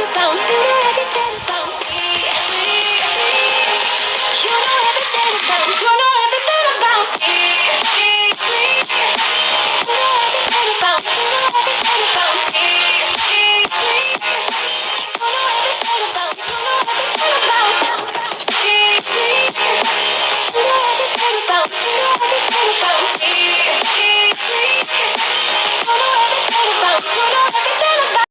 about me.